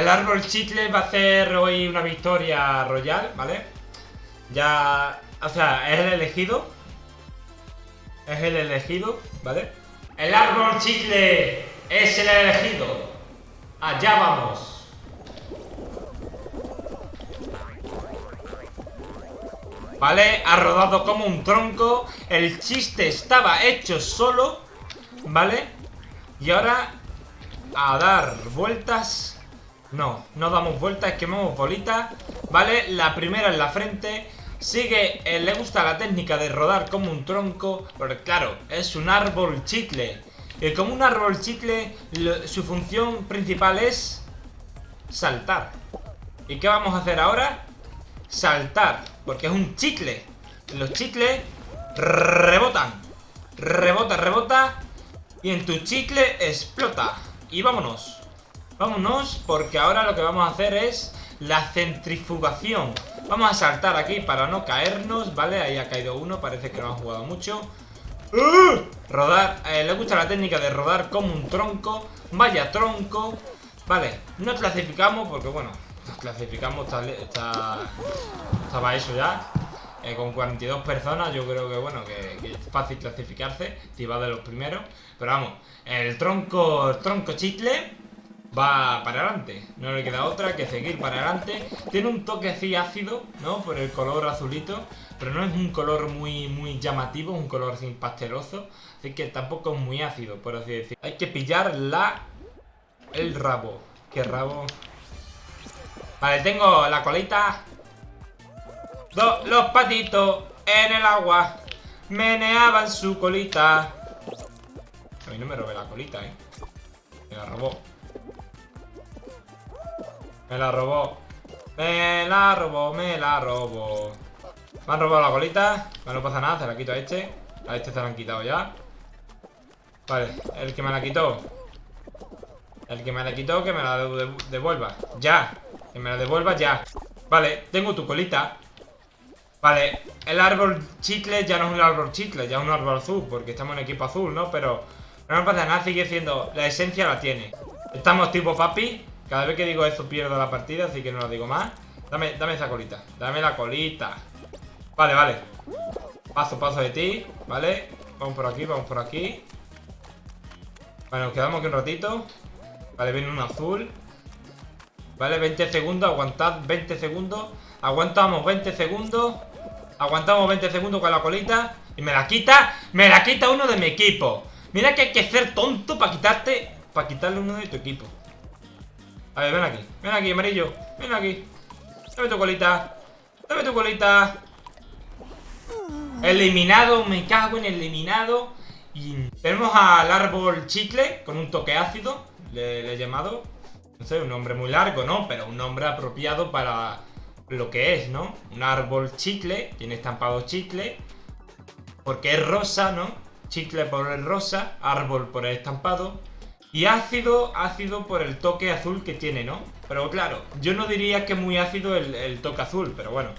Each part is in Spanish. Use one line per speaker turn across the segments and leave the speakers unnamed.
El árbol chicle va a hacer hoy una victoria royal, ¿vale? Ya... O sea, es el elegido. Es el elegido, ¿vale? El árbol chicle es el elegido. Allá vamos. ¿Vale? Ha rodado como un tronco. El chiste estaba hecho solo. ¿Vale? Y ahora a dar vueltas no, no damos vueltas, quemamos bolitas ¿Vale? La primera en la frente. Sigue, eh, le gusta la técnica de rodar como un tronco Porque claro, es un árbol chicle. Y como un árbol chicle Su función principal es Saltar. ¿Y qué vamos a hacer ahora? Saltar, porque es un chicle. Los chicles rebotan Rebota, rebota Y en tu chicle explota. Y vámonos Vámonos, porque ahora lo que vamos a hacer es la centrifugación. Vamos a saltar aquí para no caernos, ¿vale? Ahí ha caído uno, parece que no ha jugado mucho. ¡Uh! Rodar, eh, le gusta la técnica de rodar como un tronco. Vaya tronco. Vale, no clasificamos porque, bueno, clasificamos, está, estaba eso ya. Eh, con 42 personas, yo creo que, bueno, que, es fácil clasificarse, si va de los primeros. Pero vamos, el tronco, el tronco chicle va para adelante. No le queda otra que seguir para adelante. Tiene un toque así ácido, ¿no? Por el color azulito. Pero no es un color muy, muy llamativo, un color así pasteloso. Así que tampoco es muy ácido, por así decirlo. Hay que pillar la... El rabo. ¿Qué rabo? Vale, tengo la colita. los patitos en el agua meneaban su colita. A mí no me robé la colita, ¿eh? Me la robó. Me la robó. Me la robó, me la robó. Me han robado la colita. no pasa nada, se la quito a este. A este se la han quitado ya. Vale, el que me la quitó. El que me la quitó, que me la devuelva. Ya. Que me la devuelva ya. Vale, tengo tu colita. Vale, el árbol chicle ya no es un árbol chicle, ya es un árbol azul, porque estamos en equipo azul, ¿no? Pero no me pasa nada, sigue siendo... La esencia la tiene. Estamos tipo papi, cada vez que digo eso pierdo la partida, así que no lo digo más. Dame, dame esa colita. Dame la colita. Vale, vale. Paso, paso de ti. Vale. Vamos por aquí, vamos por aquí. Vale, nos quedamos aquí un ratito. Vale, viene un azul. Vale, 20 segundos. Aguantad 20 segundos. Aguantamos 20 segundos. Aguantamos 20 segundos con la colita. Y me la quita. Me la quita uno de mi equipo. Mira que hay que ser tonto para quitarte. Para quitarle uno de tu equipo. A ver, ven aquí. Ven aquí, amarillo. Ven aquí. Dame tu colita. Dame tu colita. Eliminado. Me cago en eliminado. Y tenemos al árbol chicle con un toque ácido. Le, he llamado. No sé, un nombre muy largo, ¿no? Pero un nombre apropiado para lo que es, ¿no? Un árbol chicle. Tiene estampado chicle. Porque es rosa, ¿no? Chicle por el rosa. Árbol por el estampado. Y ácido, ácido por el toque azul que tiene, ¿no? Pero claro, yo no diría que muy ácido el, toque azul, pero bueno.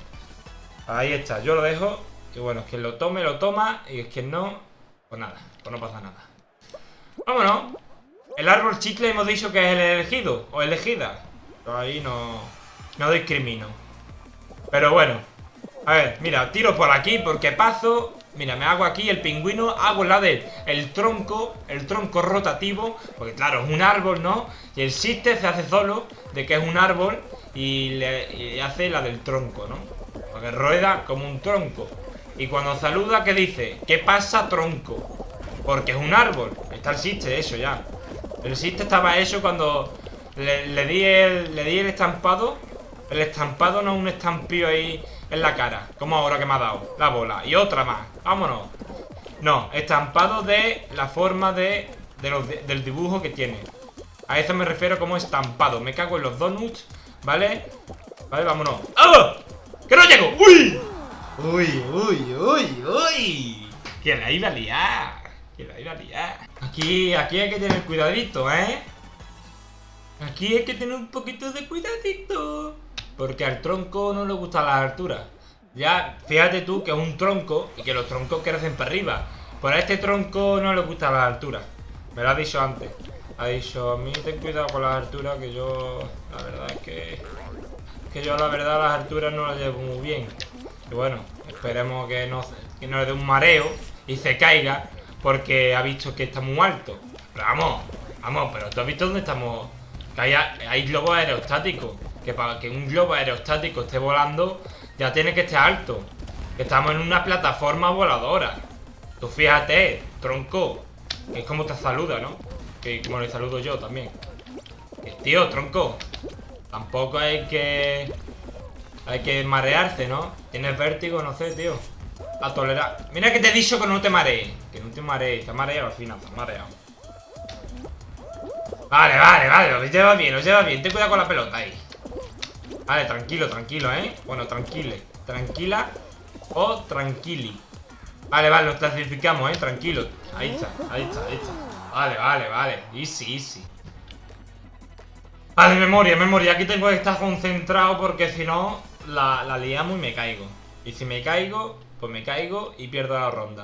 Ahí está, yo lo dejo. Que bueno, es que lo tome, lo toma. Y es que no, pues nada, pues no pasa nada. Vámonos. El árbol chicle hemos dicho que es el elegido o elegida. Pero ahí no, no discrimino. Pero bueno. A ver, mira, tiro por aquí porque paso Mira, me hago aquí el pingüino, hago la del el tronco, el tronco rotativo, porque claro, es un árbol, ¿no? Y el siste se hace solo de que es un árbol y, le, hace la del tronco, ¿no? Porque rueda como un tronco. Y cuando saluda, ¿qué dice? ¿Qué pasa, tronco? Porque es un árbol. Está el siste, eso ya. El siste estaba eso cuando le, di el, le di el estampado. El estampado no es un estampío ahí en la cara. Como ahora que me ha dado la bola. Y otra más. Vámonos. No, estampado de la forma de, del dibujo que tiene. A eso me refiero como estampado. Me cago en los donuts, ¿vale? Vale, vámonos. ¡Ah! ¡Que no llego! ¡Uy! ¡Uy, uy, uy, uy! Que la iba a liar. Que la iba a liar. Aquí, aquí hay que tener cuidadito, ¿eh? Aquí hay que tener un poquito de cuidadito. Porque al tronco no le gusta las alturas. Ya, fíjate tú que es un tronco y que los troncos crecen para arriba. Por a este tronco no le gusta las alturas. Me lo has dicho antes. Ha dicho, a mí ten cuidado con las alturas, que yo... La verdad es que... Que yo la verdad las alturas no las llevo muy bien. Y bueno, esperemos que no, que no le dé un mareo y se caiga porque ha visto que está muy alto. Pero vamos, vamos, pero tú has visto dónde estamos. Que hay, hay globos aerostáticos. Que para que un globo aerostático esté volando, ya tiene que estar alto. Estamos en una plataforma voladora. Tú fíjate, tronco. Que es como te saluda, ¿no? Que como le saludo yo también. Tío, tronco. Tampoco hay que... Hay que marearse, ¿no? Tienes vértigo, no sé, tío. A tolerar. Mira que te he dicho que no te marees. Que no te marees. Te has mareado al final, te has mareado. Vale, vale, vale. Lo lleva bien, lo lleva bien. Ten cuidado con la pelota ahí. Vale, tranquilo, tranquilo, ¿eh? Bueno, tranquile. Tranquila o tranquili. Vale, vale, nos clasificamos, ¿eh? Tranquilo. Ahí está, ahí está, ahí está. Vale, vale, vale. Easy, easy. Vale, memoria, memoria. Aquí tengo que estar concentrado porque si no la, la liamos y me caigo. Y si me caigo, pues me caigo y pierdo la ronda.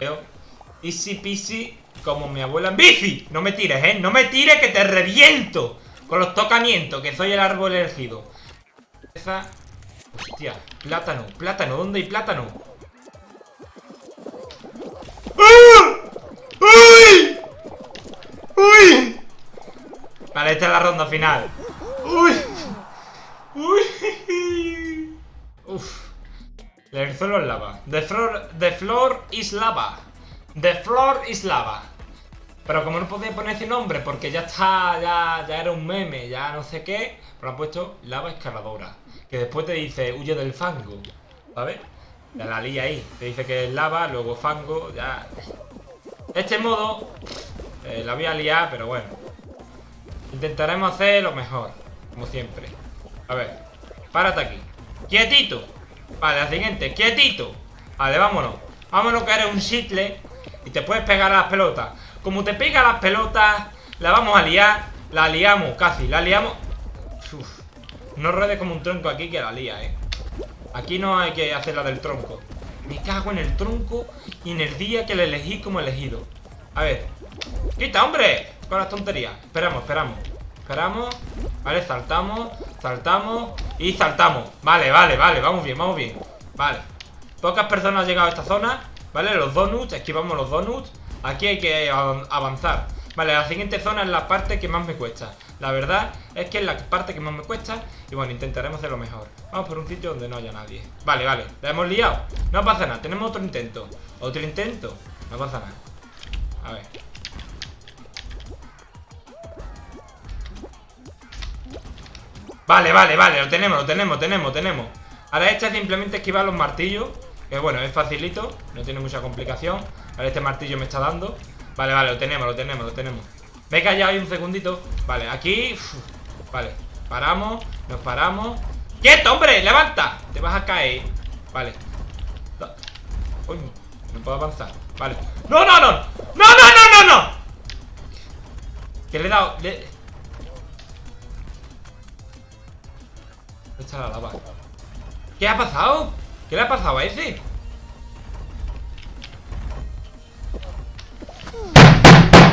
Easy peasy como mi abuela en bici. No me tires, ¿eh? No me tires que te reviento con los tocamientos, que soy el árbol elegido. Hostia, plátano, plátano, ¿dónde hay plátano? ¡Ah! ¡Uy! ¡Uy! Vale, esta es la ronda final. ¡Uy! ¡Uy! Uf. Suelo es lava. The floor, the floor is lava. The floor is lava. Pero como no podía poner ese nombre porque ya está, ya, ya era un meme, ya no sé qué, pero han puesto lava escaladora. Que después te dice huye del fango. ¿Sabes? Ya la lía ahí. Te dice que es lava, luego fango, ya. Este modo eh, la voy a liar, pero bueno. Intentaremos hacer lo mejor, como siempre. A ver, párate aquí. ¡Quietito! Vale, la siguiente, quietito Vale, vámonos Vámonos que eres un shitle Y te puedes pegar a las pelotas. Como te pega a las pelotas La vamos a liar La liamos casi, la liamos. No ruedes como un tronco aquí que la lía, eh. Aquí no hay que hacer la del tronco. Me cago en el tronco Y en el día que le elegí como elegido. A ver ¡Quita, hombre! Con las tonterías. Esperamos, esperamos Esperamos Vale, saltamos Saltamos Y saltamos. Vale, vale, vale Vamos bien, vamos bien. Vale. Pocas personas han llegado a esta zona Vale, los donuts Esquivamos los donuts. Aquí hay que avanzar. Vale, la siguiente zona es la parte que más me cuesta. La verdad es que es la parte que más me cuesta Y bueno, intentaremos hacerlo mejor. Vamos por un sitio donde no haya nadie. Vale, vale, la hemos liado. No pasa nada, tenemos otro intento. Otro intento No pasa nada. A ver. Vale, vale, vale, lo tenemos, lo tenemos, tenemos, tenemos. Ahora esta simplemente esquivar los martillos Que bueno, es facilito, no tiene mucha complicación Ahora este martillo me está dando Vale, vale, lo tenemos, lo tenemos, lo tenemos Me callado ahí un segundito Vale, aquí, vale, paramos Nos paramos ¡Quieto, hombre! ¡Levanta! Te vas a caer Vale Uy, no puedo avanzar Vale ¡No, no, no! ¡No, no, no, no, no! Que le he dado... está la lava? ¿Qué ha pasado? ¿Qué le ha pasado a ese?